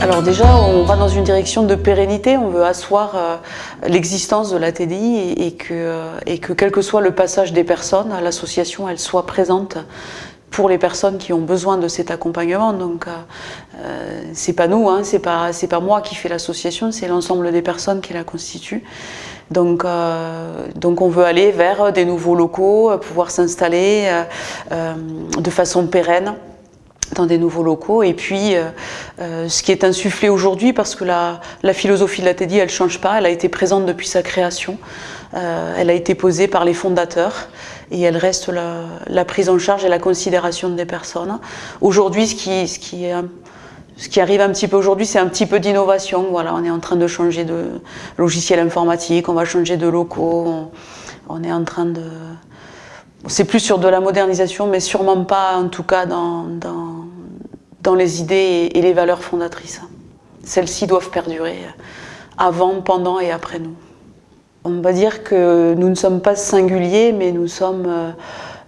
Alors déjà, on va dans une direction de pérennité, on veut asseoir euh, l'existence de la TDI et, que, euh, et que quel que soit le passage des personnes, l'association elle soit présente pour les personnes qui ont besoin de cet accompagnement. Donc euh, c'est pas nous, hein, c'est pas, pas moi qui fais l'association, c'est l'ensemble des personnes qui la constituent. Donc, donc on veut aller vers des nouveaux locaux, pouvoir s'installer de façon pérenne dans des nouveaux locaux et puis euh, euh, ce qui est insufflé aujourd'hui parce que la, philosophie de la TEDI elle change pas, elle a été présente depuis sa création, euh, elle a été posée par les fondateurs et elle reste la, prise en charge et la considération des personnes. Aujourd'hui ce qui, ce qui ce qui arrive un petit peu aujourd'hui, c'est un petit peu d'innovation. Voilà, on est en train de changer de logiciel informatique, on va changer de locaux, on est en train de, c'est plus sur de la modernisation, mais sûrement pas en tout cas dans, les idées et les valeurs fondatrices. Celles-ci doivent perdurer avant, pendant et après nous. On va dire que nous ne sommes pas singuliers, mais nous sommes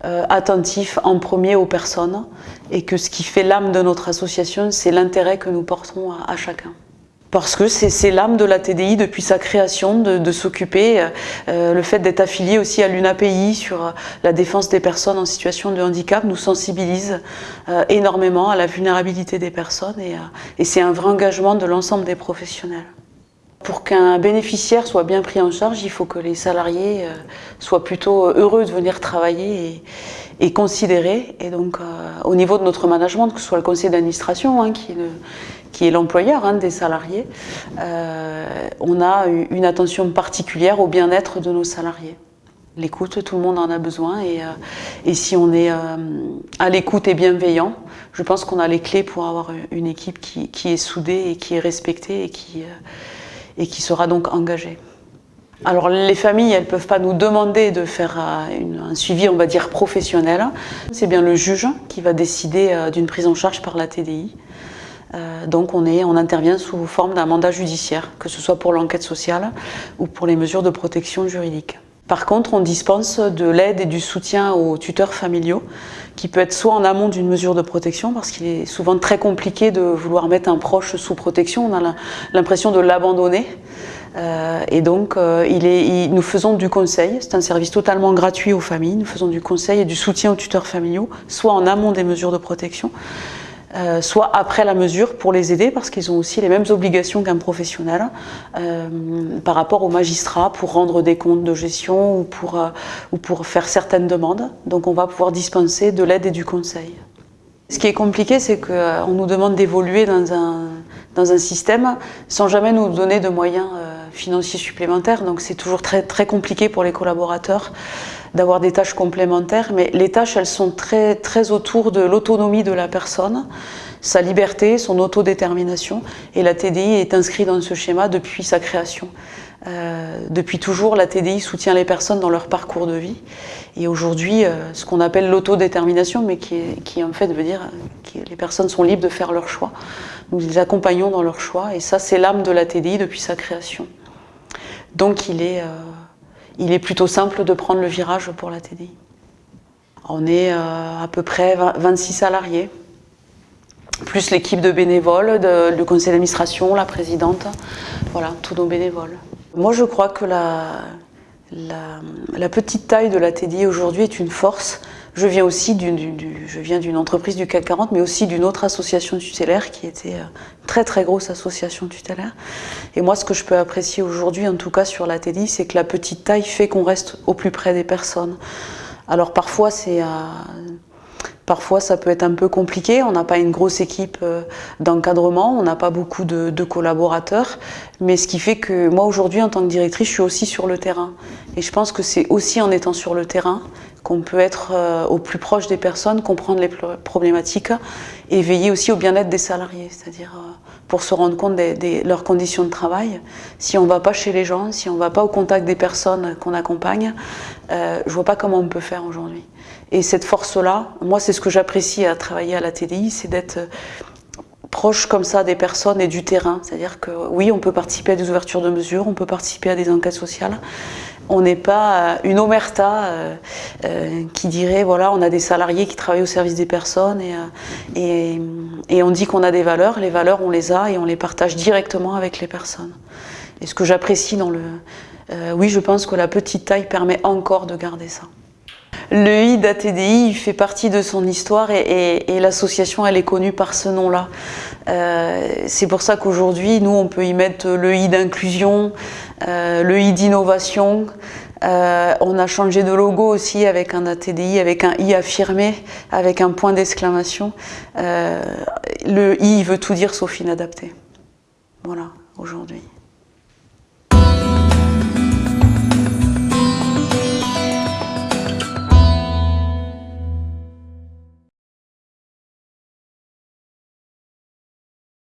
euh, attentifs en premier aux personnes et que ce qui fait l'âme de notre association, c'est l'intérêt que nous portons à chacun parce que c'est l'âme de la TDI depuis sa création de, s'occuper, euh, le fait d'être affilié aussi à l'UNAPI sur euh, la défense des personnes en situation de handicap nous sensibilise euh, énormément à la vulnérabilité des personnes et, c'est un vrai engagement de l'ensemble des professionnels. Pour qu'un bénéficiaire soit bien pris en charge, il faut que les salariés soient plutôt heureux de venir travailler et considérés. Et donc, au niveau de notre management, que ce soit le conseil d'administration hein, qui, qui est l'employeur hein, des salariés, euh, on a une attention particulière au bien-être de nos salariés. L'écoute, tout le monde en a besoin et, euh, si on est euh, à l'écoute et bienveillant, je pense qu'on a les clés pour avoir une équipe qui, est soudée et qui est respectée et qui, et qui sera donc engagée. Alors les familles, elles ne peuvent pas nous demander de faire un suivi, on va dire, professionnel. C'est bien le juge qui va décider d'une prise en charge par la TDI. Euh, donc on intervient sous forme d'un mandat judiciaire, que ce soit pour l'enquête sociale ou pour les mesures de protection juridique. Par contre, on dispense de l'aide et du soutien aux tuteurs familiaux, qui peut être soit en amont d'une mesure de protection, parce qu'il est souvent très compliqué de vouloir mettre un proche sous protection, on a l'impression de l'abandonner. Euh, et donc, euh, nous faisons du conseil, c'est un service totalement gratuit aux familles, nous faisons du conseil et du soutien aux tuteurs familiaux, soit en amont des mesures de protection, euh, soit après la mesure pour les aider parce qu'ils ont aussi les mêmes obligations qu'un professionnel par rapport aux magistrats pour rendre des comptes de gestion ou pour, ou pour faire certaines demandes. Donc on va pouvoir dispenser de l'aide et du conseil. Ce qui est compliqué, c'est qu'on nous demande d'évoluer dans un système sans jamais nous donner de moyens financiers supplémentaires. Donc c'est toujours très, très compliqué pour les collaborateurs d'avoir des tâches complémentaires, mais les tâches, elles sont très, très autour de l'autonomie de la personne, sa liberté, son autodétermination, et la TDI est inscrite dans ce schéma depuis sa création. Euh, depuis toujours, la TDI soutient les personnes dans leur parcours de vie. Et aujourd'hui, euh, ce qu'on appelle l'autodétermination, mais qui, qui, en fait veut dire que les personnes sont libres de faire leur choix. Nous les accompagnons dans leur choix, et ça, c'est l'âme de la TDI depuis sa création. Donc, il est... Euh, il est plutôt simple de prendre le virage pour la TDI. On est euh, à peu près 26 salariés, plus l'équipe de bénévoles, le conseil d'administration, la présidente, voilà, tous nos bénévoles. Moi je crois que la, la petite taille de la TDI aujourd'hui est une force je viens aussi d'une entreprise du CAC 40, mais aussi d'une autre association tutélaire qui était une euh, très très grosse association tutélaire. Et moi, ce que je peux apprécier aujourd'hui, en tout cas sur la TDI, c'est que la petite taille fait qu'on reste au plus près des personnes. Alors parfois, c'est... Parfois, ça peut être un peu compliqué. On n'a pas une grosse équipe euh, d'encadrement, on n'a pas beaucoup de, collaborateurs. Mais ce qui fait que moi, aujourd'hui, en tant que directrice, je suis aussi sur le terrain. Et je pense que c'est aussi en étant sur le terrain qu'on peut être euh, au plus proche des personnes, comprendre les problématiques et veiller aussi au bien-être des salariés, c'est-à-dire euh, pour se rendre compte de leurs conditions de travail. Si on ne va pas chez les gens, si on ne va pas au contact des personnes qu'on accompagne, je ne vois pas comment on peut faire aujourd'hui. Et cette force-là, moi c'est ce que j'apprécie à travailler à la TDI, c'est d'être proche comme ça des personnes et du terrain. C'est-à-dire que oui, on peut participer à des ouvertures de mesures, on peut participer à des enquêtes sociales, On n'est pas une omerta qui dirait voilà, on a des salariés qui travaillent au service des personnes et, et on dit qu'on a des valeurs. Les valeurs, on les a et on les partage directement avec les personnes. Et ce que j'apprécie dans le... oui, je pense que la petite taille permet encore de garder ça. Le I d'ATDI fait partie de son histoire et, l'association elle est connue par ce nom-là. Euh, c'est pour ça qu'aujourd'hui, nous, on peut y mettre le I d'inclusion, euh, le I d'innovation. Euh, on a changé de logo aussi avec un ATDI, avec un I affirmé, avec un point d'exclamation. le I veut tout dire sauf inadapté. Voilà, aujourd'hui.